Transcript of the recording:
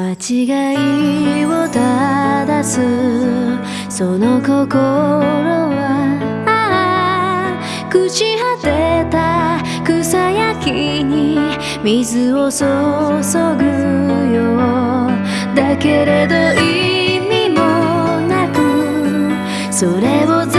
間違いを正す。その心は朽ち果てた草焼きに水を注ぐよだけれど意味もなくそれをず